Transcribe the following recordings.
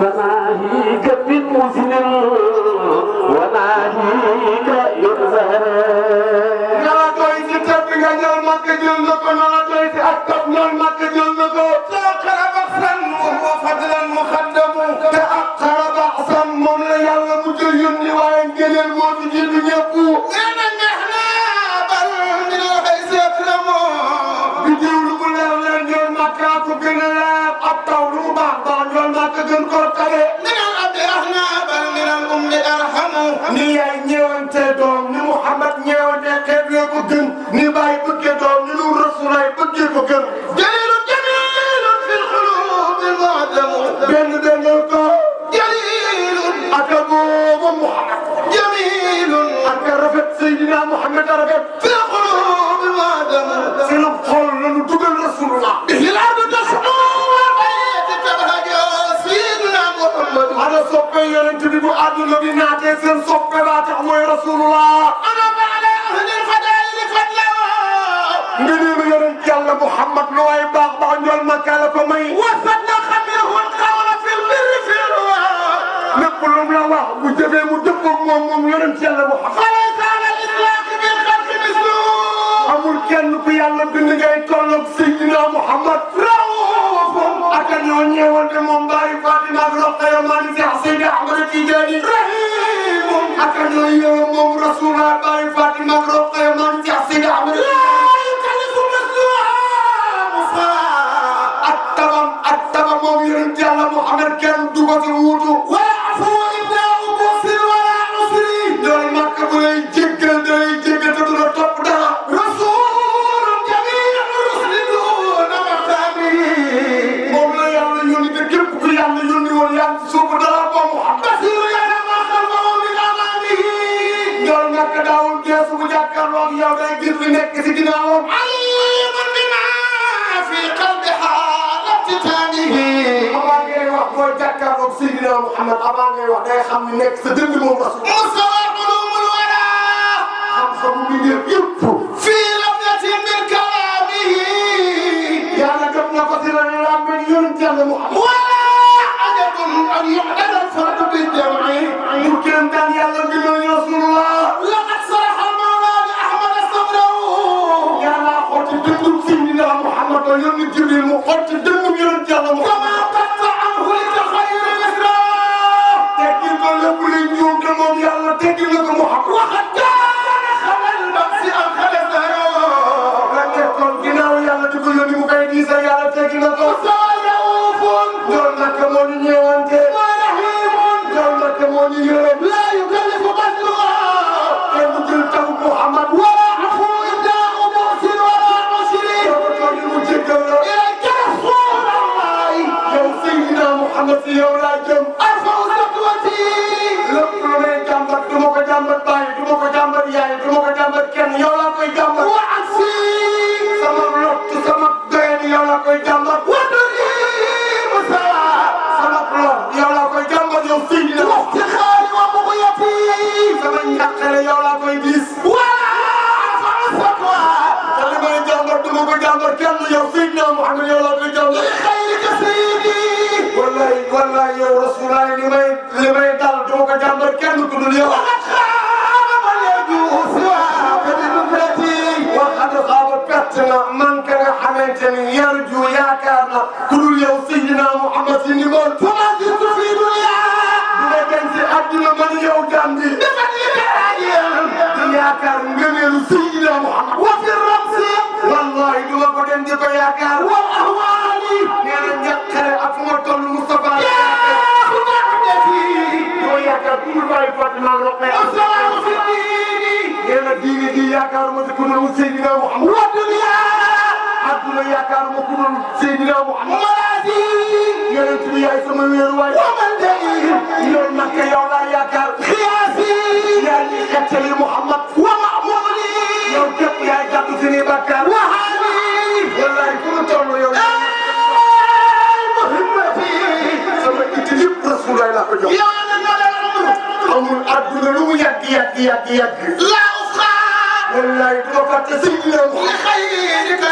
Selamat malam. daan ñool Makka ku gën a leer ab taw lu mu baax daan ñool Makka gën koo tege. min al abdi ahna bal min al ummi arhamu. ni yaay ñeewante doom ni Muhammad ñeewante xeet yee ko gën ni Baay bëggee doom ni lu Rasulaay bëggee ko gën. jalilu jamilu fil xulubi muadamu. benn benn ko. jalilu ak boobu Muhammad. jamilu ak rafet Seydina Muhammad rafet. سن صبي بات عمي رسول الله. أنا على أهل الفضائل فضلا مني من يلا محمد نواي باغ با نول مكالا فمي. وفدنا خبيره القول في البر في الرواء نقول لهم الله واخ بو جبي مو دبو موم موم يرن يلا محمد. فليس على الإطلاق بالخلق مسلوم أمور كان في يلا بن جاي تولوك سيدنا محمد. أكن يوني ولد مومباي فاطمة بلوك يا مالك يا حسين يا عمرك يا جاني. رهيب aka na yow moom Rasulullah bari Fatima. Ngay wax boo jàkkaarloog Seydina Muhammad avant ngay wax day xam ni nekk sa dënd moom rasul مستوى علوم الورى xam-xamu bi ngeen yëpp في لفظة من كلامه yàlla na ko si la làmmiñ yonent yàlla Muhammad ولا عجب أن يعدل الفرد بالجمع mu kenn daan yàlla bi noonu rasulullah لقد صرح المولى بأحمد صدره yàlla xotti dëndum Seydina Muhammad ba yónni Jibril mu xotti dëndum yonent yàlla Muhammad lépp luy njuumte moom yàlla teggi na ko mu xam waxat xamante ni yarju yaakaar na ku dul yow Seydina Mouhamed si ndimbal. comment dire que fii du yaa. bu nekkee si àdduna man yow Gàmbi. dafa di yaakaar ngëneelu Seydina Mouhamed. wa fi ramsi. wallaahi du ma ko dem di ko yaakaar. wal ahwaali. nee na njaqare ak fu ma toll Moustapha. yaa ku nekk de fii. doo yaakaar ku dul bàyyi Fatima Roqe. asalaamaaleykum. nee na diine di yaakaar ma si ku ne Seydina Mouhamed. Àdduna yaakaaruma ku dul Seydina Muhammad yonent bi yaay sama wéeruwaay وملجئي yow nag yow laa yaakaar قياسي yaa ngi xettali Muhammad ومأمولي yow képp yaay gàddu suñuy bàkkaar وحالي wallahi fu mu toll yow مهمتي sama itti yëpp Rasulullah laa ko jox amul àdduna lu mu yàgg yàgg yàgg yàgg لا أخاف wallahi du ma fàtte Seydina Muhammad لخيرك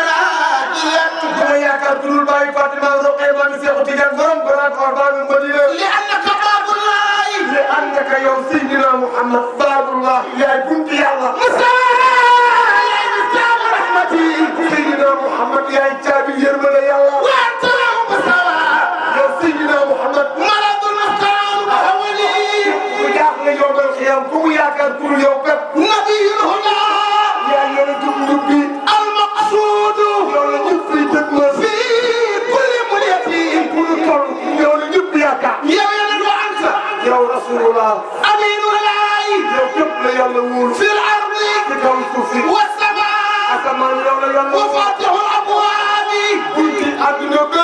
وفاتح الابواب كنت اغنب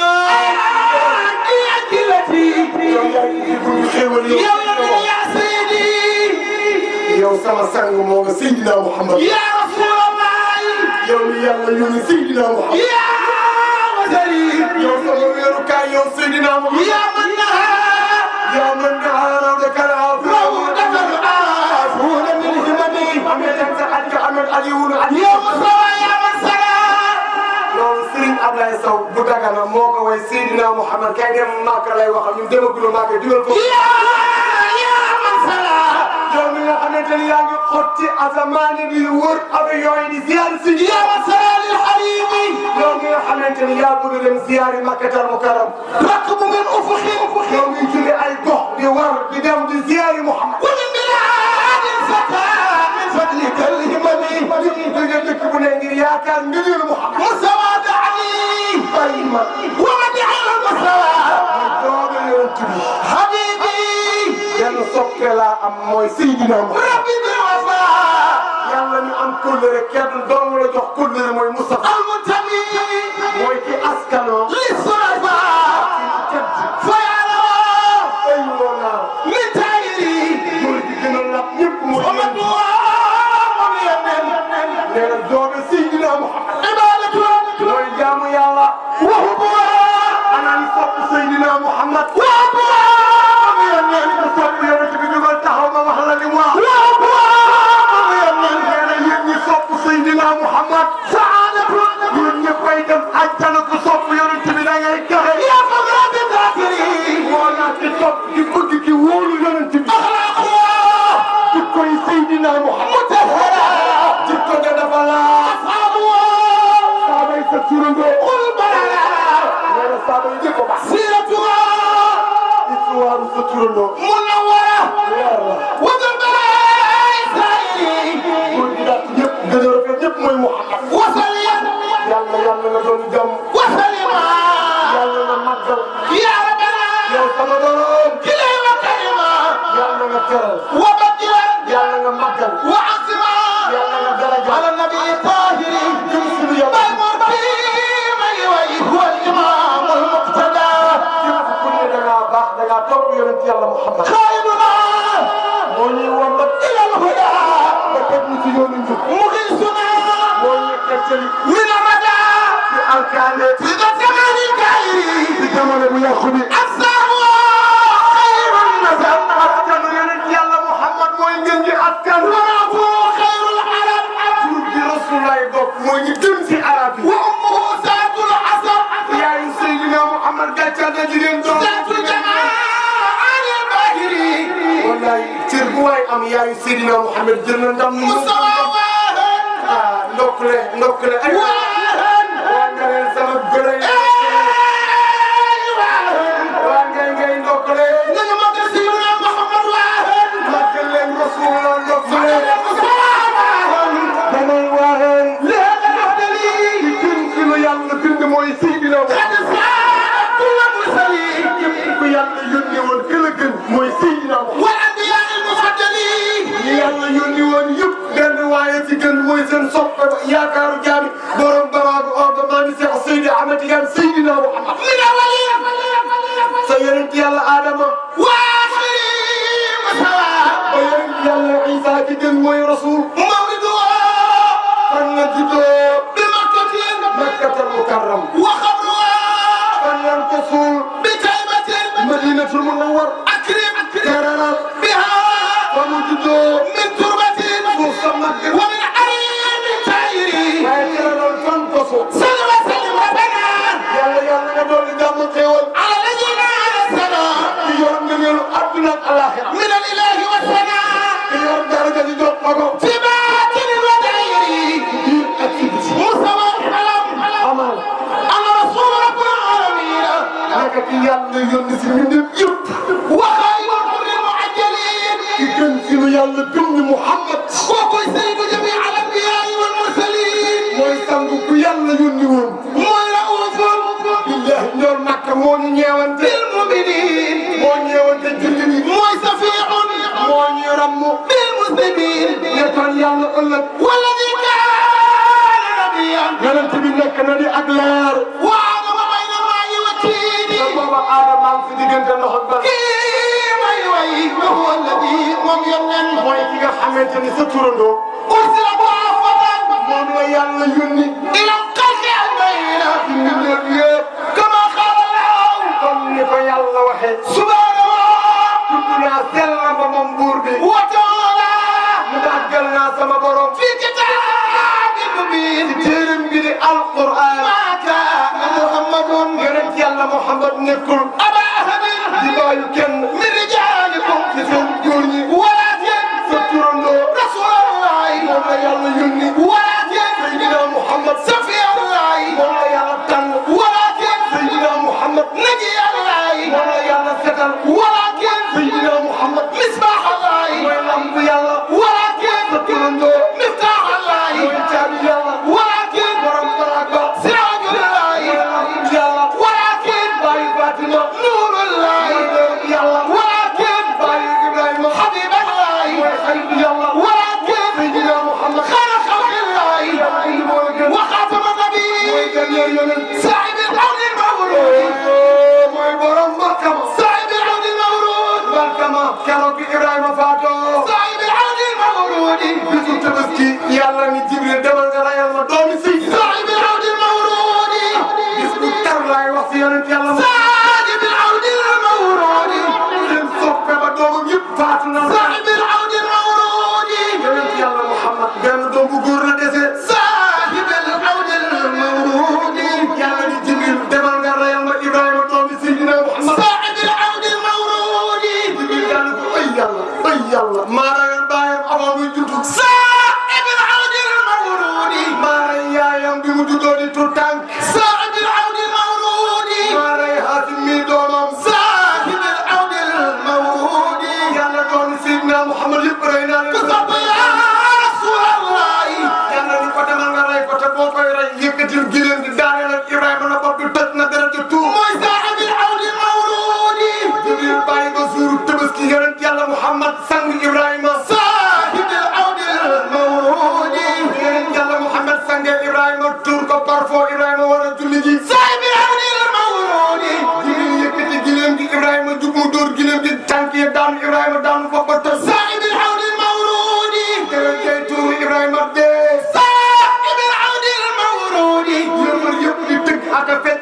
أجي التي يا يا سيدي يا سما سانغ مو سيدنا محمد يا رسول الله. يا يلا سيدنا محمد يا وزري يا سما ويركا يا سيدنا محمد يا من نهى يا من نهى ربك العفو ربك العفو من همني أمي تنسى عنك أمي العليون عليم سيرين ابلا يسرو بوتاغانا موكا واي سيدنا محمد كاي ماكا لاي واخال نيم ديما غلو ماكا ديول كو يا يا من سلا جو ميغا خامتاني ياغي خوتي ازماني بي وور ابي يوي دي زيار سي يا من سلا للحبيب جو ميغا خامتاني يا بودو ديم زياري مكة المكرم ركب من افخيم افخيم جو مين جولي اي بوخ دي وور دي ديم دي زياري محمد ولي من العالم فتا من فتلي كلمني فتلي تجي تكبني يا كان ديول soppe laa am mooy Seydina rabbi bi wafa yàlla ñu am kóllëre kenn doomu la jox kóllëre mooy Mustafa. yàlla na doon jàmm. wasalima. yàlla na màggal. yaa rabbana. yow sama borom. jëlee wasalima. yàlla na teral. wa badilan. yàlla na màggal. wa asima. yàlla na daraja. ala nabi tahiri. jëm suñu yow. bal mor bi may way. huwa al imam al muqtada. képp ku ne da ngaa baax da ngaa topp yonent yàlla Muhammad في ذا الزمان الكائن. أسره خير النسب askanu yonent yàlla Seydi Ahmed Tidiane Seydina Muhammad. Sa yonent yàlla Adama leer. waaw dama may na maa booba Adama am fi diggante loxo ba. kii may way ba wala bii moom yónneen. mooy ki nga xamante ni sa turandoo. ursila bu afataan. moom la yàlla yónni. মহামান্য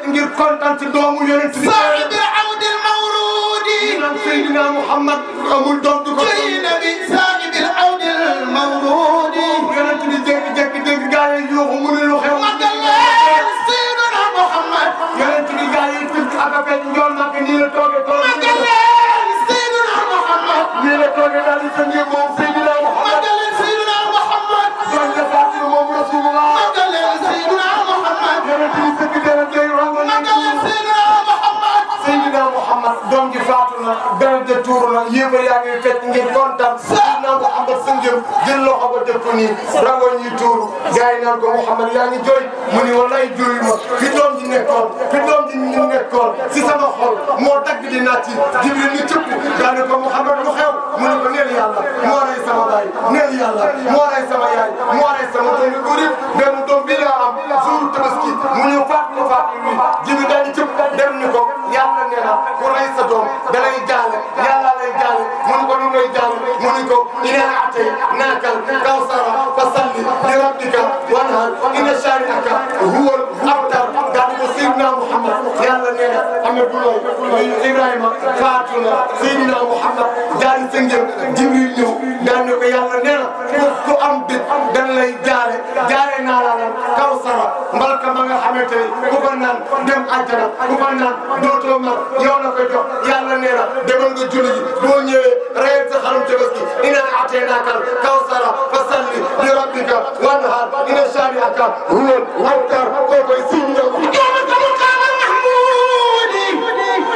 ngir kontaan ci doomu yonent bi صاحب العون المولود naan Seydina Muhammad amul doom du ko جاي نبي صاحب العون المولود yonent bi jékki-jékki dégg gaa yi yuuxu mu ne lu xew مجلال سيدنا محمد yonent bi gaa yi tëgg ak a fecc njool nag nii la toogee toogee مجلال سيدنا محمد nii la toogee daal di sëngee moom Seydina Muhammad مجلال سيدنا محمد doon nga fàttali moom Rasulullah مجلال سيدنا محمد yonent bi doom ji faatu na dara de tuuru na a yaa ngi fecc ngir kontaan. Seydina Muhammad sëngëm jël loxo ba ko nii rango ñuy tuuru. Gaa yi naan ko Muhammad yaa ngi jooy. Mu ni wallaay jooy ma. Fi doom ji nekkoon fi doom ji ñu nekkoon si sama xol moo dagg di naat yi. Jibril ni cëpp daa ne ko Muhammad mu xew? Mu ne ko neel yàlla moo rey sama baay neel yàlla moo rey sama yaay moo rey sama doom yu yëpp. Benn doom bi laa am barka ma nga xamante ni ku ko naan dem àjjana ku ko naan dootoo mag yow la koy jox yàlla nee na demal nga julli ji. Boo ñëwee rayal sa xarum tabaski innaa aataynaakal kawsara fa salli li rabbika wanhar inna shaani'aka huwal abtar kookoy siiw ñëw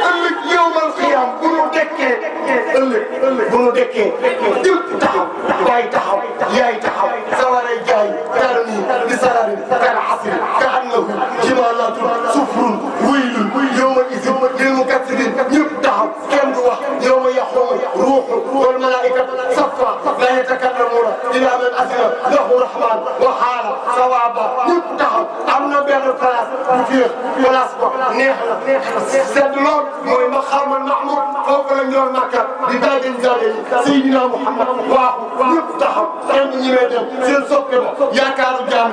ëllëg yawmal qiyaam bu nu dekkee ëllëg ëllëg bu nu dekkee jëpp taxaw baay taxaw yaay taxaw sawaray jaay kàlla nii di sarari kàlla xasiri wax yowma yaqumu ruuxu wal malaikatu safa la yatakallamuna illa man azina lahu rahman wa xaala sawaba ñëpp taxaw am na benn place bu féex place ba neex la sedd lool mooy ma xamal Mahmoud foofu la ñoon Makka di daagin daagin Seydina Muhammad waaxu ñëpp taxaw kenn ñi may dem seen soppe ba yaakaaru jaam